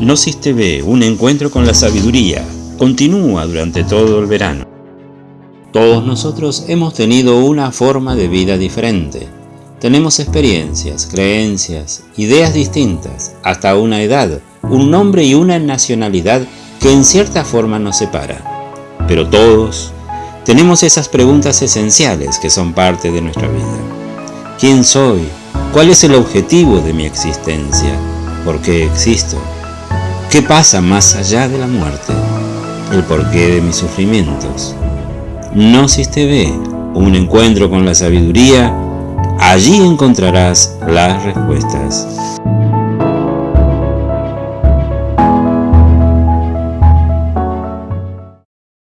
Gnosis TV, un encuentro con la sabiduría, continúa durante todo el verano. Todos nosotros hemos tenido una forma de vida diferente. Tenemos experiencias, creencias, ideas distintas, hasta una edad, un nombre y una nacionalidad que en cierta forma nos separa. Pero todos tenemos esas preguntas esenciales que son parte de nuestra vida. ¿Quién soy? ¿Cuál es el objetivo de mi existencia? ¿Por qué existo? ¿Qué pasa más allá de la muerte? ¿El porqué de mis sufrimientos? Gnosis TV, un encuentro con la sabiduría, allí encontrarás las respuestas.